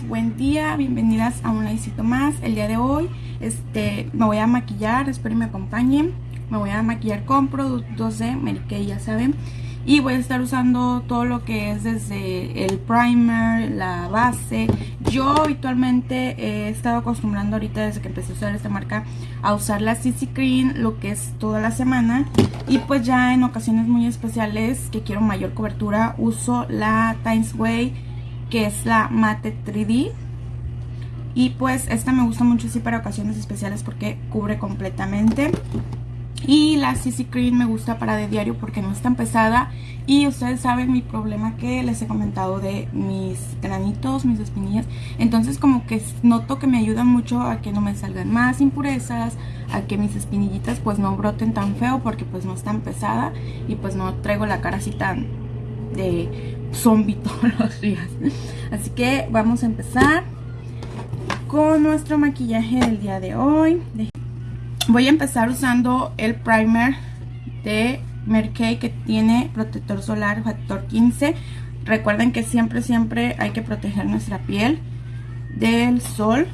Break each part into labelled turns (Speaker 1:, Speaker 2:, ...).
Speaker 1: buen día, bienvenidas a un laicito más. El día de hoy este, me voy a maquillar, espero que me acompañen. Me voy a maquillar con productos de Mary ya saben. Y voy a estar usando todo lo que es desde el primer, la base. Yo habitualmente he estado acostumbrando ahorita desde que empecé a usar esta marca a usar la CC Cream lo que es toda la semana. Y pues ya en ocasiones muy especiales que quiero mayor cobertura uso la Times Way que es la Mate 3D. Y pues esta me gusta mucho así para ocasiones especiales porque cubre completamente. Y la CC Cream me gusta para de diario porque no es tan pesada. Y ustedes saben mi problema que les he comentado de mis granitos, mis espinillas. Entonces como que noto que me ayuda mucho a que no me salgan más impurezas. A que mis espinillitas pues no broten tan feo porque pues no es tan pesada. Y pues no traigo la cara así tan de zombie todos los días. Así que vamos a empezar con nuestro maquillaje del día de hoy. Voy a empezar usando el primer de Merkei que tiene protector solar factor 15. Recuerden que siempre, siempre hay que proteger nuestra piel del sol.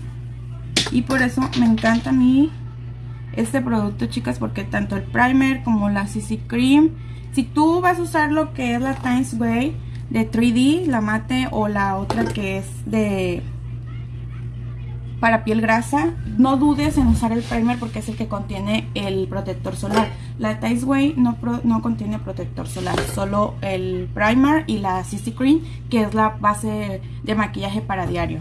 Speaker 1: Y por eso me encanta a mí este producto, chicas, porque tanto el primer como la CC Cream, si tú vas a usar lo que es la Times Way de 3D, la mate o la otra que es de para piel grasa, no dudes en usar el primer porque es el que contiene el protector solar. La Tice Way no, no contiene protector solar, solo el primer y la CC Cream, que es la base de maquillaje para diario.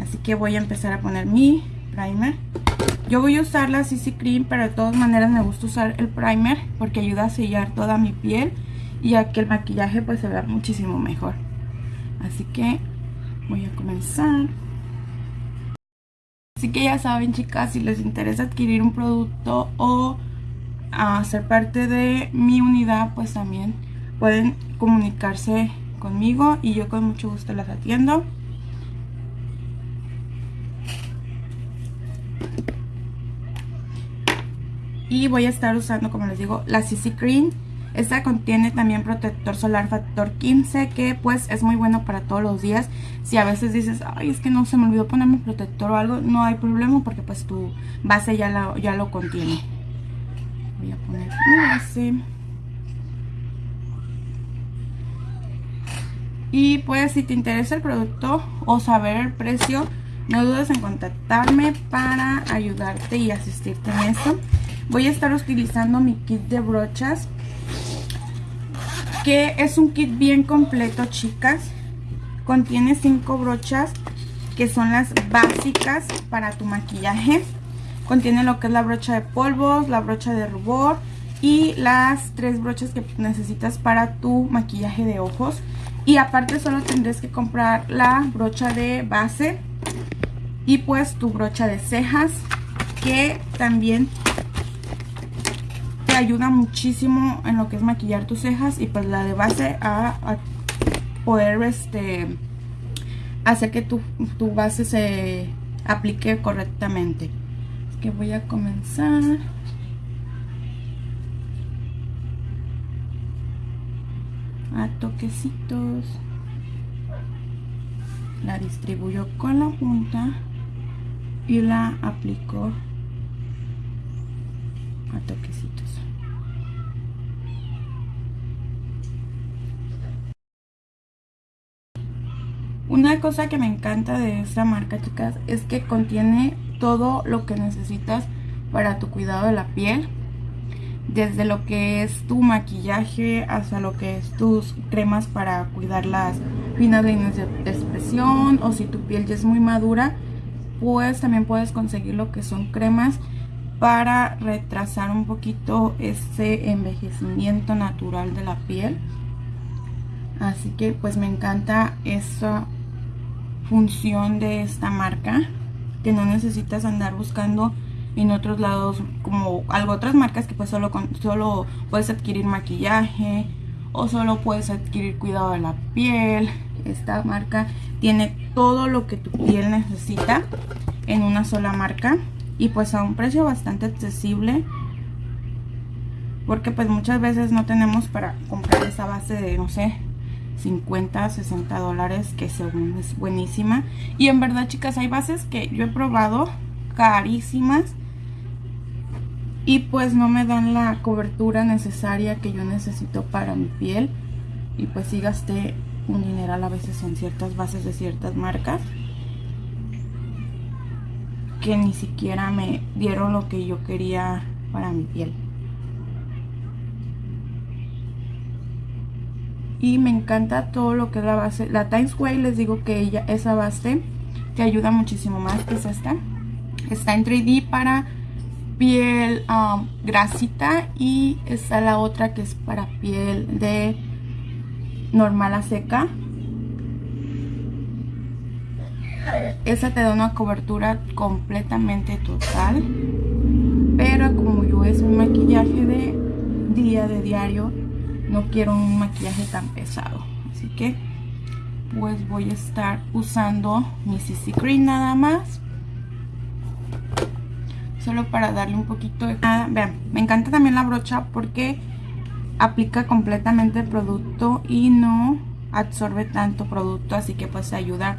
Speaker 1: Así que voy a empezar a poner mi primer. Yo voy a usar la CC Cream, pero de todas maneras me gusta usar el primer porque ayuda a sellar toda mi piel y a que el maquillaje pues se vea muchísimo mejor. Así que voy a comenzar. Así que ya saben chicas, si les interesa adquirir un producto o hacer parte de mi unidad, pues también pueden comunicarse conmigo y yo con mucho gusto las atiendo. Y voy a estar usando, como les digo, la CC Cream esta contiene también protector solar factor 15 que pues es muy bueno para todos los días. Si a veces dices, ay es que no se me olvidó ponerme protector o algo, no hay problema porque pues tu base ya, ya lo contiene. Voy a poner mi base. Y pues si te interesa el producto o saber el precio, no dudes en contactarme para ayudarte y asistirte en esto. Voy a estar utilizando mi kit de brochas que es un kit bien completo chicas. Contiene cinco brochas que son las básicas para tu maquillaje. Contiene lo que es la brocha de polvos, la brocha de rubor y las tres brochas que necesitas para tu maquillaje de ojos. Y aparte solo tendrás que comprar la brocha de base y pues tu brocha de cejas que también ayuda muchísimo en lo que es maquillar tus cejas y pues la de base a, poder este hacer que tu, tu, base se aplique correctamente. que voy a comenzar. A toquecitos. La distribuyo con la punta y la aplico a toquecitos. Una cosa que me encanta de esta marca, chicas, es que contiene todo lo que necesitas para tu cuidado de la piel. Desde lo que es tu maquillaje hasta lo que es tus cremas para cuidar las finas líneas de expresión. O si tu piel ya es muy madura, pues también puedes conseguir lo que son cremas para retrasar un poquito ese envejecimiento natural de la piel. Así que pues me encanta esa función de esta marca que no necesitas andar buscando en otros lados como algo otras marcas que pues solo, solo puedes adquirir maquillaje o solo puedes adquirir cuidado de la piel. Esta marca tiene todo lo que tu piel necesita en una sola marca y pues a un precio bastante accesible porque pues muchas veces no tenemos para comprar esa base de no sé 50, 60 dólares, que según es buenísima. Y en verdad, chicas, hay bases que yo he probado carísimas y pues no me dan la cobertura necesaria que yo necesito para mi piel. Y pues sí gasté un dineral a veces en ciertas bases de ciertas marcas que ni siquiera me dieron lo que yo quería para mi piel. Y me encanta todo lo que es la base. La Times Way les digo que ella, esa base te ayuda muchísimo más, es esta. Está en 3D para piel um, grasita y está la otra que es para piel de normal a seca. Esa te da una cobertura completamente total. Pero como yo es un maquillaje de día, de diario, no quiero un maquillaje tan pesado. Así que pues voy a estar usando mi CC Cream nada más. Solo para darle un poquito de nada vean me encanta también la brocha porque aplica completamente el producto y no absorbe tanto producto así que pues ayuda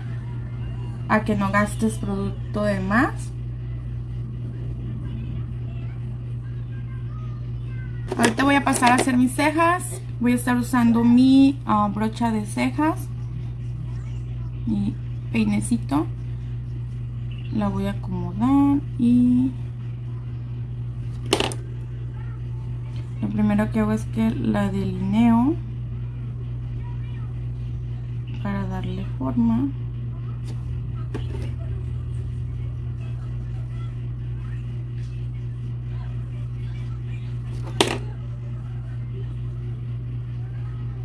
Speaker 1: a que no gastes producto de más pasar a hacer mis cejas. Voy a estar usando mi ah, brocha de cejas. Mi peinecito. La voy a acomodar y... Lo primero que hago es que la delineo para darle forma.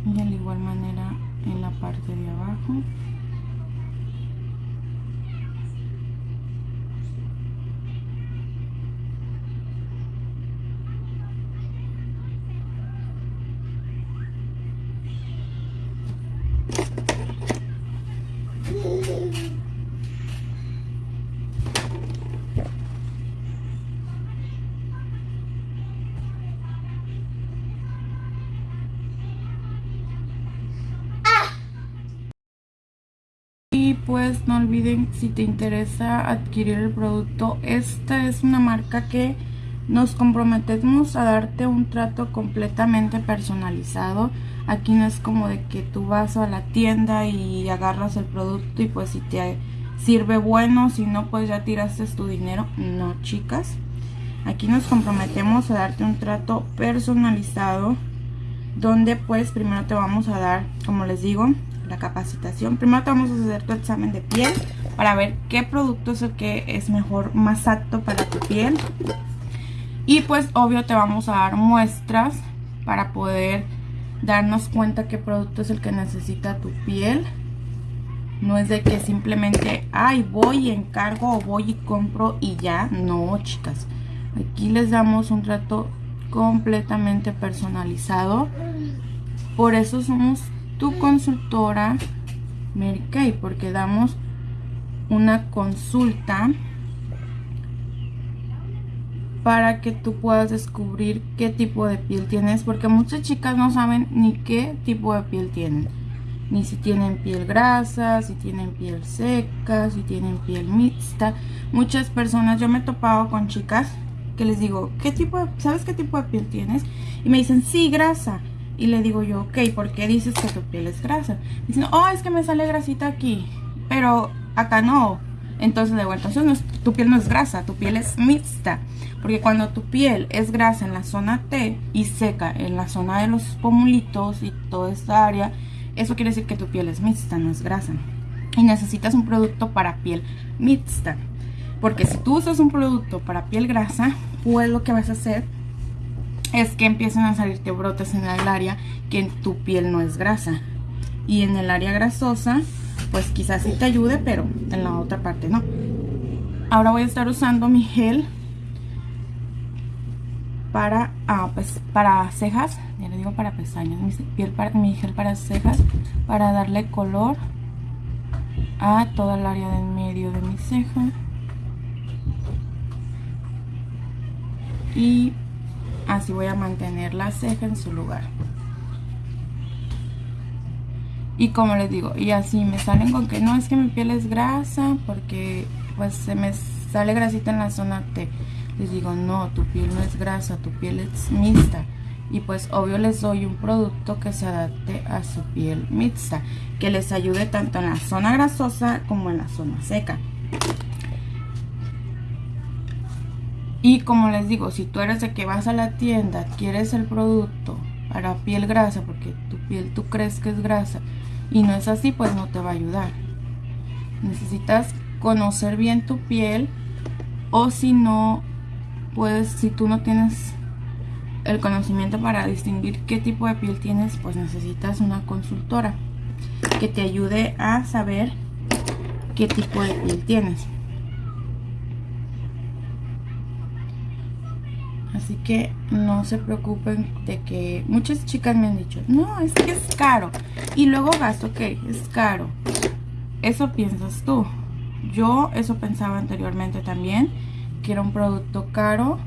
Speaker 1: y de igual manera en la parte de abajo pues no olviden si te interesa adquirir el producto esta es una marca que nos comprometemos a darte un trato completamente personalizado. Aquí no es como de que tú vas a la tienda y agarras el producto y pues si te sirve bueno si no pues ya tiraste tu dinero. No chicas. Aquí nos comprometemos a darte un trato personalizado donde pues primero te vamos a dar como les digo la capacitación. Primero te vamos a hacer tu examen de piel para ver qué producto es el que es mejor, más apto para tu piel. Y pues obvio te vamos a dar muestras para poder darnos cuenta qué producto es el que necesita tu piel. No es de que simplemente, ay, voy y encargo o voy y compro y ya. No, chicas. Aquí les damos un trato completamente personalizado. Por eso somos tu consultora Mary Kay porque damos una consulta para que tú puedas descubrir qué tipo de piel tienes porque muchas chicas no saben ni qué tipo de piel tienen. Ni si tienen piel grasa, si tienen piel seca, si tienen piel mixta. Muchas personas, yo me he topado con chicas que les digo, ¿qué tipo de, ¿sabes qué tipo de piel tienes? y me dicen, sí, grasa y le digo yo, ok, ¿por qué dices que tu piel es grasa? Dicen, oh, es que me sale grasita aquí, pero acá no. Entonces le digo, entonces tu piel no es grasa, tu piel es mixta. Porque cuando tu piel es grasa en la zona T y seca en la zona de los pomulitos y toda esta área, eso quiere decir que tu piel es mixta, no es grasa. Y necesitas un producto para piel mixta. Porque si tú usas un producto para piel grasa, pues lo que vas a hacer es que empiezan a salirte brotes en el área que en tu piel no es grasa. Y en el área grasosa, pues quizás sí te ayude, pero en la otra parte no. Ahora voy a estar usando mi gel para, ah, pues, para cejas, ya le digo para pestañas, mi, piel para, mi gel para cejas, para darle color a toda el área del medio de mi ceja. Y así voy a mantener la ceja en su lugar Y como les digo, y así me salen con que no es que mi piel es grasa porque pues se me sale grasita en la zona T. Les digo, no, tu piel no es grasa, tu piel es mixta. Y pues obvio les doy un producto que se adapte a su piel mixta, que les ayude tanto en la zona grasosa como en la zona seca. Y como les digo, si tú eres de que vas a la tienda, quieres el producto para piel grasa, porque tu piel tú crees que es grasa, y no es así, pues no te va a ayudar. Necesitas conocer bien tu piel o si no, pues si tú no tienes el conocimiento para distinguir qué tipo de piel tienes, pues necesitas una consultora que te ayude a saber qué tipo de piel tienes. Así que no se preocupen de que muchas chicas me han dicho, no, es que es caro. Y luego gasto, ok, es caro. Eso piensas tú. Yo eso pensaba anteriormente también, que era un producto caro.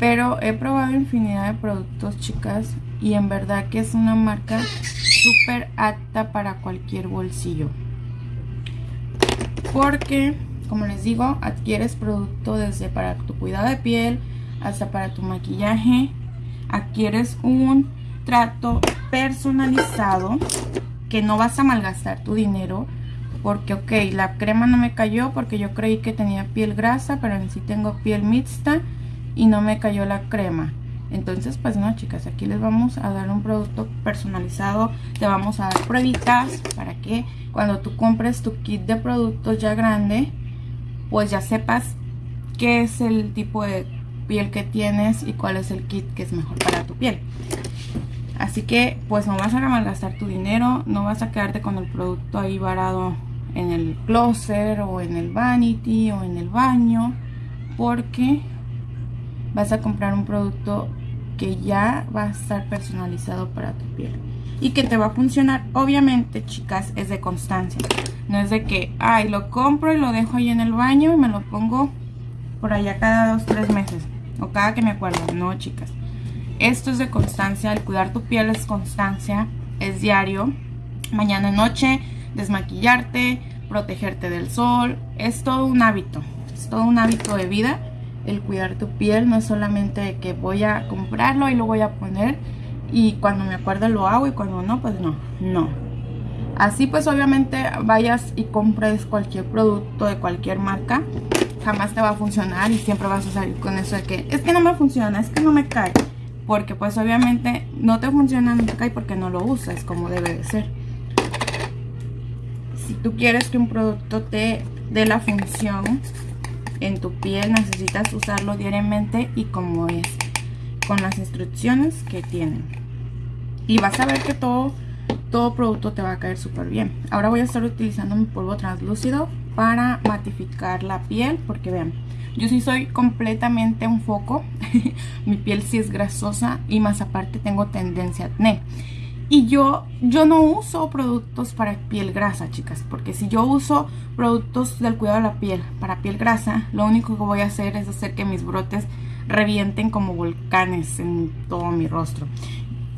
Speaker 1: Pero he probado infinidad de productos, chicas, y en verdad que es una marca súper apta para cualquier bolsillo. Porque como les digo, adquieres producto desde para tu cuidado de piel hasta para tu maquillaje. Adquieres un trato personalizado que no vas a malgastar tu dinero porque ok, la crema no me cayó porque yo creí que tenía piel grasa, pero en sí tengo piel mixta y no me cayó la crema. Entonces, pues no, chicas, aquí les vamos a dar un producto personalizado. Te vamos a dar pruebitas para que cuando tú compres tu kit de productos ya grande, pues ya sepas qué es el tipo de piel que tienes y cuál es el kit que es mejor para tu piel. Así que pues no vas a malgastar tu dinero, no vas a quedarte con el producto ahí varado en el closet o en el vanity o en el baño porque vas a comprar un producto que ya va a estar personalizado para tu piel y que te va a funcionar. Obviamente, chicas, es de constancia. No es de que, ay, lo compro y lo dejo ahí en el baño y me lo pongo por allá cada dos, tres meses. O cada que me acuerdo. No, chicas. Esto es de constancia. El cuidar tu piel es constancia. Es diario. Mañana, noche, desmaquillarte, protegerte del sol. Es todo un hábito. Es todo un hábito de vida. El cuidar tu piel no es solamente que voy a comprarlo y lo voy a poner y cuando me acuerdo lo hago y cuando no, pues no, no. Así pues obviamente vayas y compres cualquier producto de cualquier marca, jamás te va a funcionar y siempre vas a salir con eso de que es que no me funciona, es que no me cae. Porque pues obviamente no te funciona, no te cae porque no lo usas como debe de ser. Si tú quieres que un producto te dé la función en tu piel, necesitas usarlo diariamente y como es con las instrucciones que tienen. Y vas a ver que todo, todo producto te va a caer súper bien. Ahora voy a estar utilizando mi polvo translúcido para matificar la piel. Porque vean, yo sí soy completamente un foco. mi piel sí es grasosa y más aparte tengo tendencia a acné. Y yo, yo no uso productos para piel grasa, chicas. Porque si yo uso productos del cuidado de la piel para piel grasa, lo único que voy a hacer es hacer que mis brotes revienten como volcanes en todo mi rostro.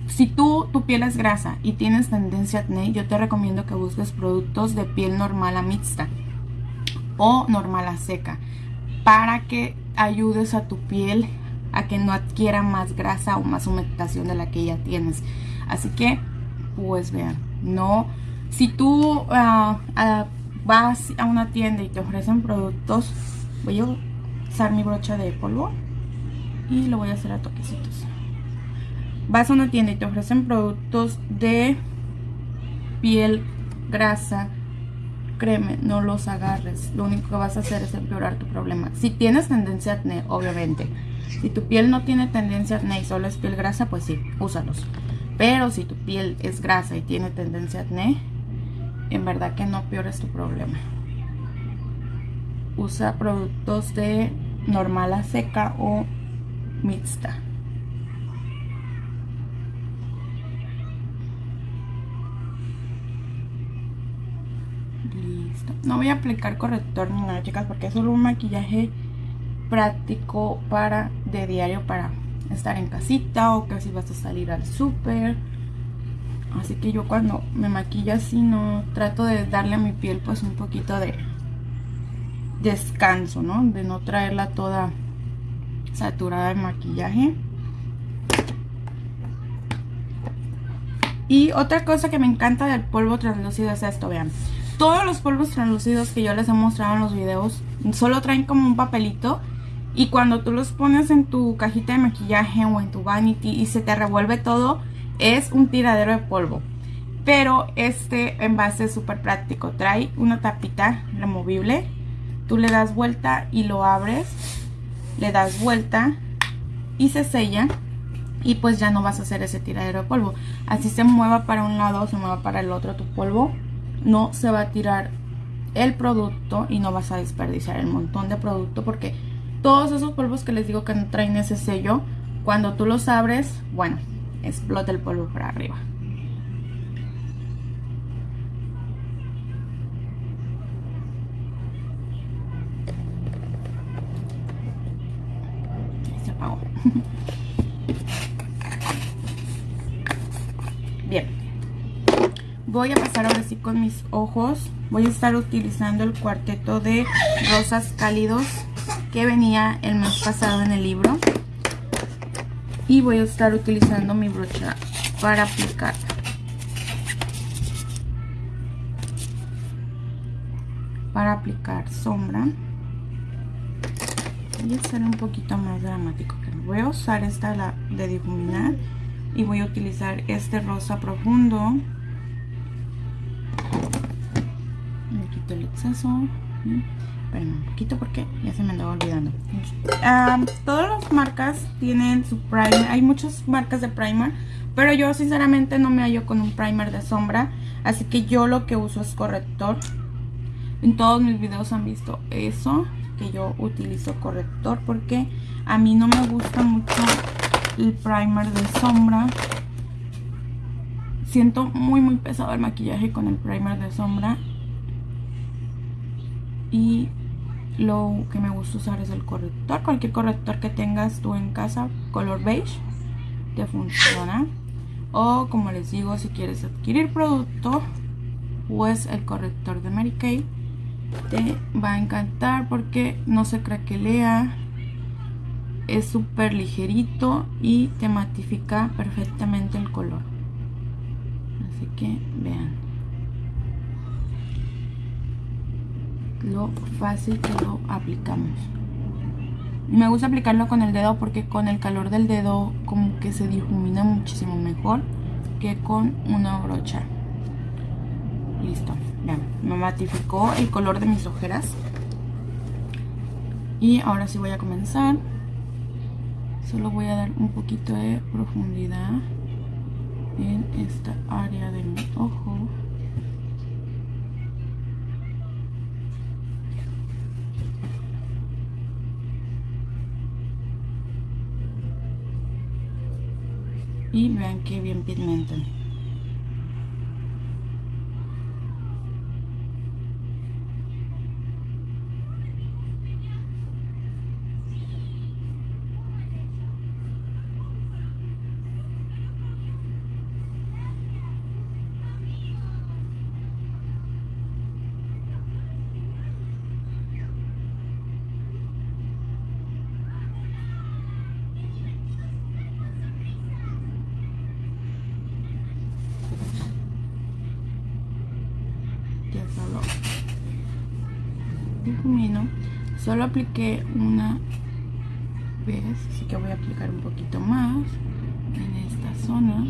Speaker 1: Si tú, tu piel es grasa y tienes tendencia a acné, yo te recomiendo que busques productos de piel normal a mixta o normal a seca para que ayudes a tu piel a que no adquiera más grasa o más humectación de la que ya tienes. Así que, pues vean, no, si tú ah, ah, vas a una tienda y te ofrecen productos, voy a usar mi brocha de polvo y lo voy a hacer a toquecitos. Vas a una tienda y te ofrecen productos de piel grasa, créeme, no los agarres. Lo único que vas a hacer es empeorar tu problema. Si tienes tendencia a acné, obviamente. Si tu piel no tiene tendencia a acné y solo es piel grasa, pues sí, úsalos. Pero si tu piel es grasa y tiene tendencia a acné, en verdad que no peores tu problema. Usa productos de normal a seca o mixta. Listo. No voy a aplicar corrector ni nada, chicas, porque es solo un maquillaje práctico para de diario para estar en casita o que si vas a salir al súper. Así que yo cuando me maquillo así no trato de darle a mi piel pues un poquito de descanso, ¿no? De no traerla toda saturada de maquillaje. Y otra cosa que me encanta del polvo translúcido es esto, vean. Todos los polvos translúcidos que yo les he mostrado en los videos solo traen como un papelito y cuando tú los pones en tu cajita de maquillaje o en tu vanity y se te revuelve todo, es un tiradero de polvo. Pero este envase es súper práctico. Trae una tapita removible. Tú le das vuelta y lo abres. Le das vuelta y se sella. Y pues ya no vas a hacer ese tiradero de polvo. Así se mueva para un lado o se mueva para el otro tu polvo. No se va a tirar el producto y no vas a desperdiciar el montón de producto porque todos esos polvos que les digo que no traen ese sello, cuando tú los abres, bueno, explota el polvo para arriba. Se apagó. Bien. Voy a pasar ahora sí con mis ojos. Voy a estar utilizando el cuarteto de rosas cálidos que venía el mes pasado en el libro. Y voy a estar utilizando mi brocha para aplicar. Para aplicar sombra. Voy a ser un poquito más dramático voy a usar esta de difuminar y voy a utilizar este rosa profundo exceso Esperen un poquito porque ya se me andaba olvidando. todas las marcas tienen su primer. Hay muchas marcas de primer. Pero yo sinceramente no me hallo con un primer de sombra. Así que yo lo que uso es corrector. En todos mis videos han visto eso. Que yo utilizo corrector. Porque a mí no me gusta mucho el primer de sombra. Siento muy muy pesado el maquillaje con el primer de sombra y lo que me gusta usar es el corrector. Cualquier corrector que tengas tú en casa color beige te funciona. O como les digo si quieres adquirir producto pues el corrector de Mary Kay te va a encantar porque no se craquelea es súper ligerito y te matifica perfectamente el color. Así que vean lo fácil que lo aplicamos. Me gusta aplicarlo con el dedo porque con el calor del dedo como que se difumina muchísimo mejor que con una brocha. Listo vean, me matificó el color de mis ojeras. Y ahora sí voy a comenzar. Solo voy a dar un poquito de profundidad en esta área de mi ojo y vean que bien pigmentan solo apliqué una vez así que voy a aplicar un poquito más en esta zona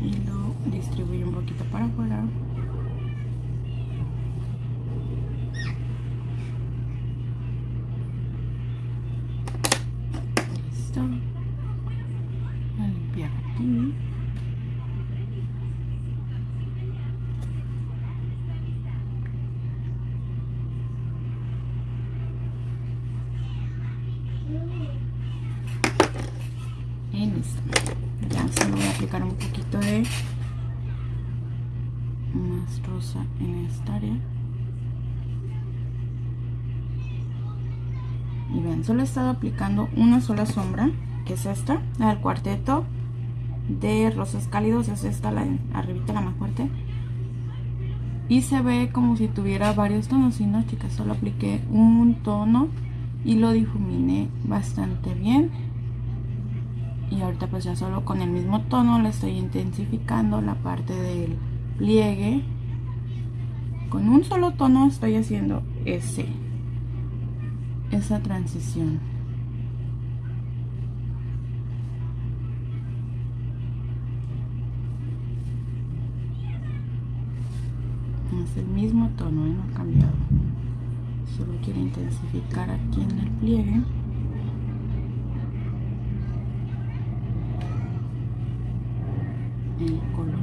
Speaker 1: y lo distribuyo un poquito para afuera Y listo. Ya solo voy a aplicar un poquito de más rosa en esta área. Solo he estado aplicando una sola sombra, que es esta, la del cuarteto de rosas cálidos, es esta, la arribita, la más fuerte. Y se ve como si tuviera varios tonos, y no chicas, solo apliqué un tono y lo difuminé bastante bien. Y ahorita pues ya solo con el mismo tono le estoy intensificando la parte del pliegue. Con un solo tono estoy haciendo ese esa transición. Es el mismo tono, ¿eh? no ha cambiado. Solo quiero intensificar aquí en el pliegue color.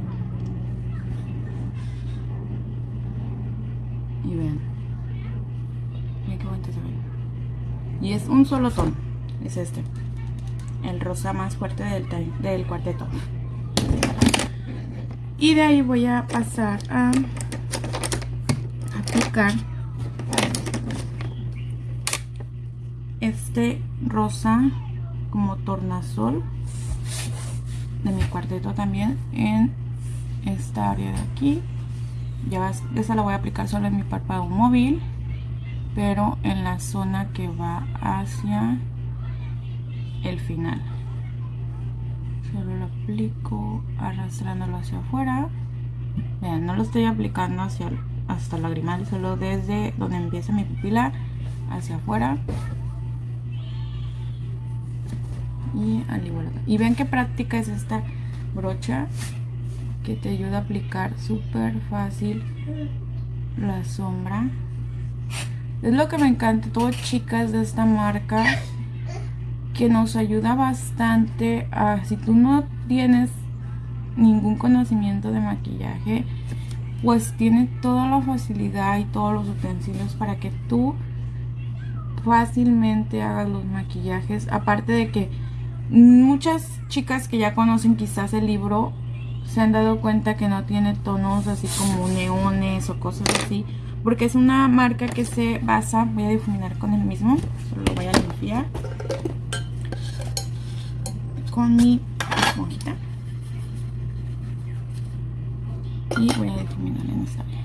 Speaker 1: Y vean. Miren qué bonito se ve y es un solo tono es este el rosa más fuerte del, del cuarteto. Y de ahí voy a pasar a aplicar este rosa como tornasol de mi cuarteto también en esta área de aquí. Ya esa la voy a aplicar solo en mi párpado móvil pero en la zona que va hacia el final. Solo lo aplico arrastrándolo hacia afuera. Vean no lo estoy aplicando hacia hasta lagrimal solo desde donde empieza mi pupila hacia afuera. Y al igual. Y ven qué práctica es esta brocha que te ayuda a aplicar súper fácil la sombra es lo que me encanta, todo chicas de esta marca que nos ayuda bastante a si tú no tienes ningún conocimiento de maquillaje, pues tiene toda la facilidad y todos los utensilios para que tú fácilmente hagas los maquillajes. Aparte de que muchas chicas que ya conocen quizás el libro se han dado cuenta que no tiene tonos así como neones o cosas así porque es una marca que se basa, voy a difuminar con el mismo, solo lo voy a limpiar. Con mi esponjita. Y voy a difuminar en esta área.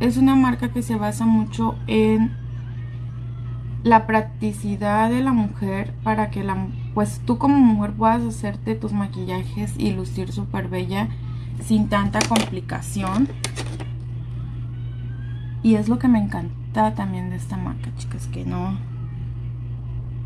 Speaker 1: Es una marca que se basa mucho en la practicidad de la mujer para que la, pues tú como mujer puedas hacerte tus maquillajes y lucir súper bella sin tanta complicación y es lo que me encanta también de esta marca, chicas, que no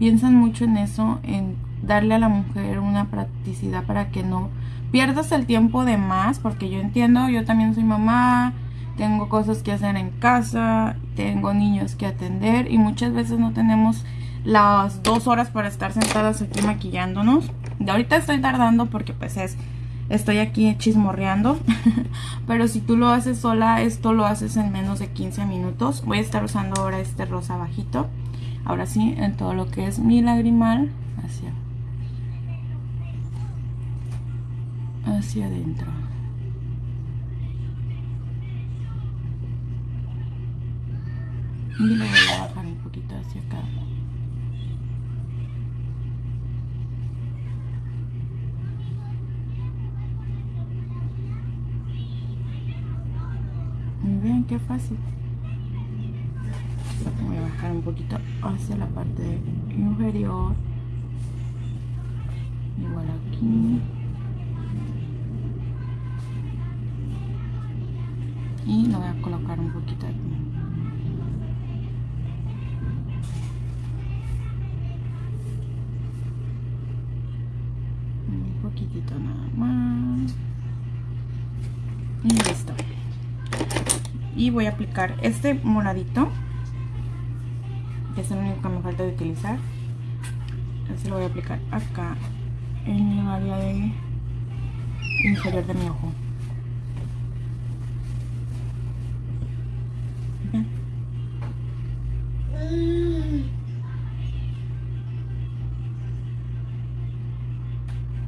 Speaker 1: piensan mucho en eso, en darle a la mujer una practicidad para que no pierdas el tiempo de más, porque yo entiendo, yo también soy mamá, tengo cosas que hacer en casa, tengo niños que atender y muchas veces no tenemos las dos horas para estar sentadas aquí maquillándonos. De ahorita estoy tardando porque pues es estoy aquí chismorreando pero si tú lo haces sola esto lo haces en menos de 15 minutos. Voy a estar usando ahora este rosa bajito. Ahora sí en todo lo que es mi lagrimal hacia hacia adentro. Y lo voy a bajar un poquito hacia acá Vean qué fácil. Voy a bajar un poquito hacia la parte inferior. Igual aquí. Y lo voy a colocar un poquito aquí. Un poquitito nada más. Y listo y voy a aplicar este moradito que es el único que me falta de utilizar. Este lo voy a aplicar acá en el área de inferior de mi ojo.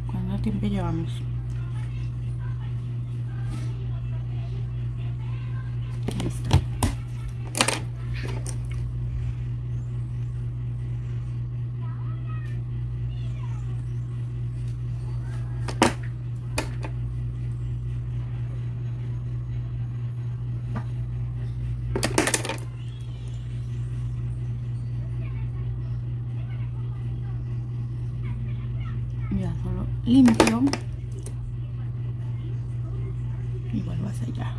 Speaker 1: ¿Cuánto tiempo llevamos? Listo. Limpio. Y vuelvo hacia allá.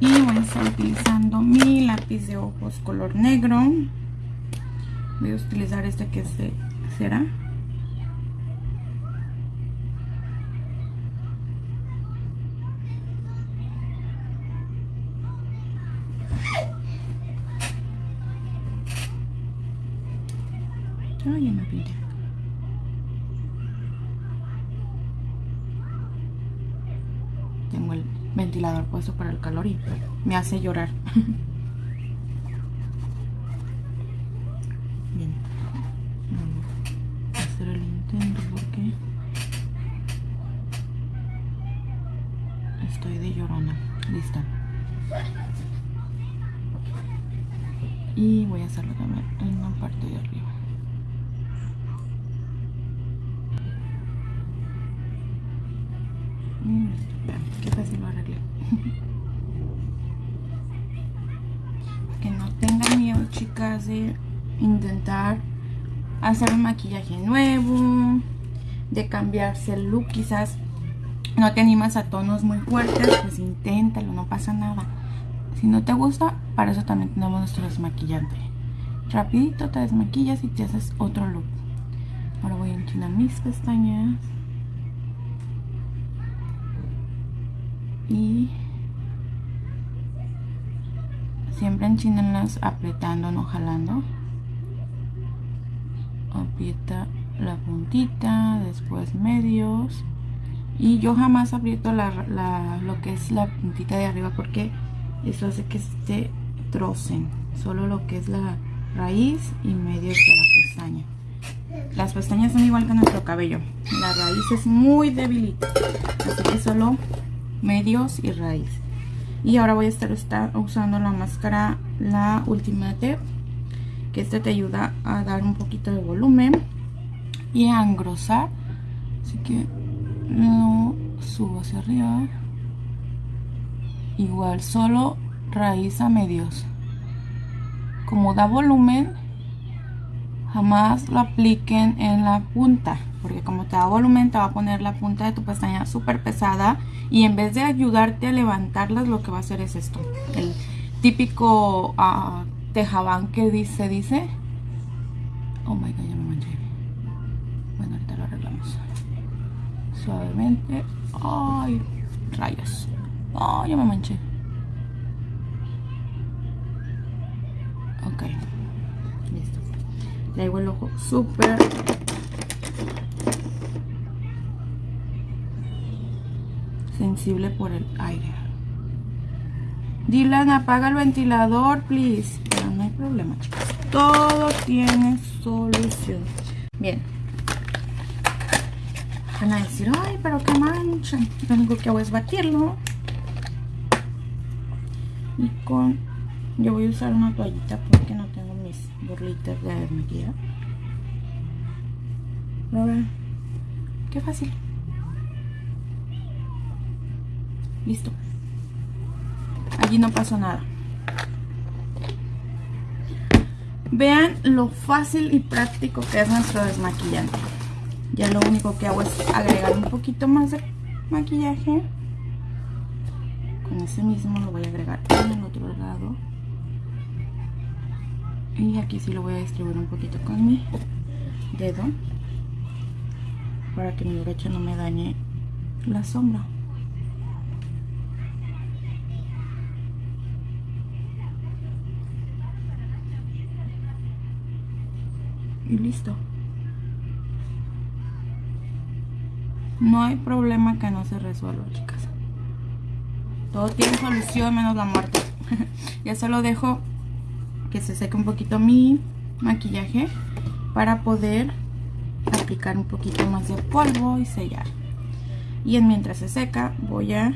Speaker 1: Y voy a estar utilizando mi lápiz de ojos color negro. Voy a utilizar este que es de Tengo el ventilador puesto para el calor y me hace llorar. qué fácil lo arreglé. que no tengan miedo, chicas, de intentar hacer un maquillaje nuevo, de cambiarse el look, quizás no te animas a tonos muy fuertes, pues inténtalo, no pasa nada. Si no te gusta, para eso también tenemos nuestro desmaquillante. Rapidito te desmaquillas y te haces otro look. Ahora voy a enchinar mis pestañas. Y siempre enchínenlas apretando, no jalando. Aprieta la puntita, después medios. Y yo jamás aprieto la, lo que es la puntita de arriba porque eso hace que se trocen. Solo lo que es la raíz y medios de la pestaña. Las pestañas son igual que nuestro cabello. La raíz es muy debilita. Así que solo medios y raíz. Y ahora voy a estar usando la máscara la Ultimate que este te ayuda a dar un poquito de volumen y a engrosar. Así que lo subo hacia arriba. Igual solo raíz a medios. Como da volumen jamás lo apliquen en la punta porque como te da volumen te va a poner la punta de tu pestaña súper pesada y en vez de ayudarte a levantarlas lo que va a hacer es esto. El típico uh, tejabán que dice dice. Oh my god ya me manché. Bueno ahorita lo arreglamos. Suavemente. Ay rayos. Oh ya me manché. Ok traigo el ojo súper sensible por el aire. Dylan, apaga el ventilador, please. Pero no hay problema, chicos. Todo tiene solución. Bien. Van a decir, ay, pero qué mancha. Lo único que hago es batirlo. Y con... Yo voy a usar una toallita porque burlitas de maquillaje. ¿Lo ven? Qué fácil. Listo. Allí no pasó nada. Vean lo fácil y práctico que es nuestro desmaquillante. Ya lo único que hago es agregar un poquito más de maquillaje. Con ese mismo lo voy a agregar en el otro lado. Y aquí sí lo voy a distribuir un poquito con mi dedo. Para que mi brocha no me dañe la sombra. y listo. No hay problema que no se resuelva, chicas. Todo tiene solución menos la muerte. ya solo dejo que se seque un poquito mi maquillaje para poder aplicar un poquito más de polvo y sellar. Y en mientras se seca voy a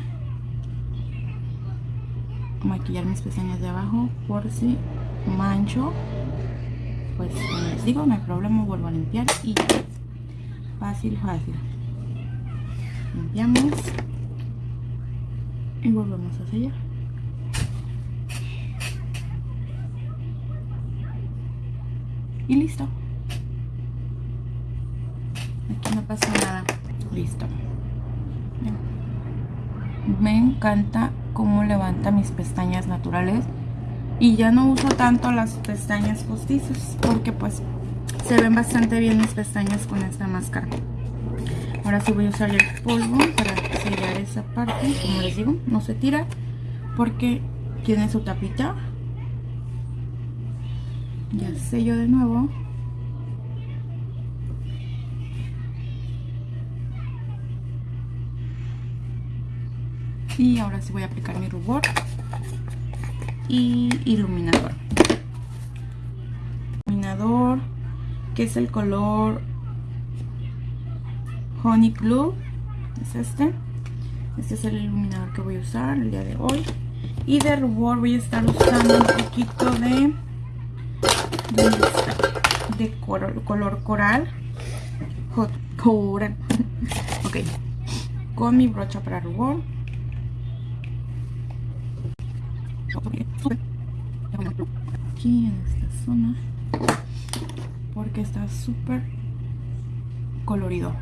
Speaker 1: maquillar mis pestañas de abajo por si mancho. Pues como les digo no hay problema vuelvo a limpiar y ya. Fácil fácil. Limpiamos y volvemos a sellar y listo. Aquí no pasa nada. Listo. Me encanta cómo levanta mis pestañas naturales. Y ya no uso tanto las pestañas postizas porque pues se ven bastante bien mis pestañas con esta máscara. Ahora sí voy a usar el polvo para sellar esa parte como les digo. No se tira porque tiene su tapita ya sello de nuevo. Y ahora sí voy a aplicar mi rubor y iluminador. Iluminador que es el color honey glue. Es este. Este es el iluminador que voy a usar el día de hoy. Y de rubor voy a estar usando un poquito de de, color, coral. Coral. Ok. Con mi brocha para rubor. Aquí en esta zona. Porque está súper colorido.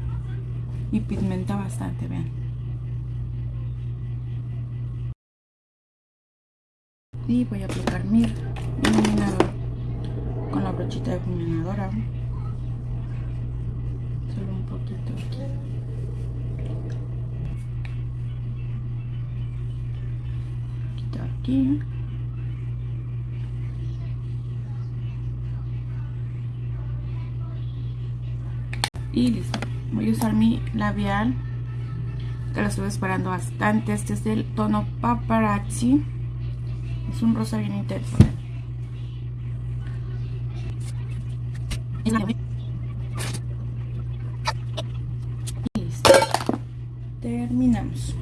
Speaker 1: Y pigmenta bastante, vean. Y voy a aplicar mi iluminador la brochita iluminadora. Solo un poquito aquí. aquí. Y listo. Voy a usar mi labial que lo estuve esperando bastante. Este es del tono paparazzi. Es un rosa bien intenso y listo terminamos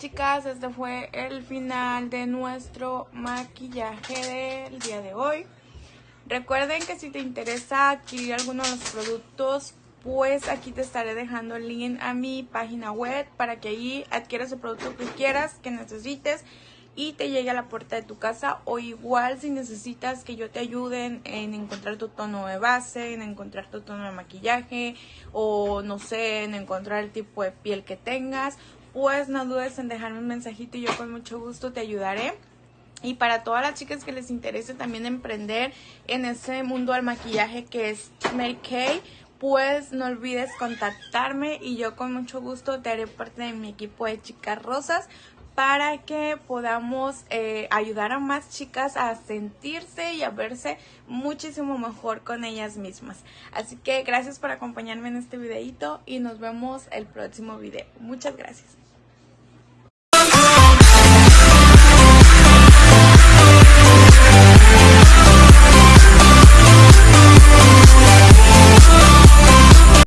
Speaker 1: chicas, este fue el final de nuestro maquillaje del día de hoy. Recuerden que si te interesa adquirir alguno de los productos, pues aquí te estaré dejando el link a mi página web para que ahí adquieras el producto que quieras, que necesites y te llegue a la puerta de tu casa o igual si necesitas que yo te ayude en, encontrar tu tono de base, en encontrar tu tono de maquillaje o no sé, en encontrar el tipo de piel que tengas pues no dudes en dejarme un mensajito y yo con mucho gusto te ayudaré. Y para todas las chicas que les interese también emprender en ese mundo del maquillaje que es Mary pues no olvides contactarme y yo con mucho gusto te haré parte de mi equipo de chicas rosas para que podamos eh, ayudar a más chicas a sentirse y a verse muchísimo mejor con ellas mismas. Así que gracias por acompañarme en este videito y nos vemos el próximo video. Muchas gracias.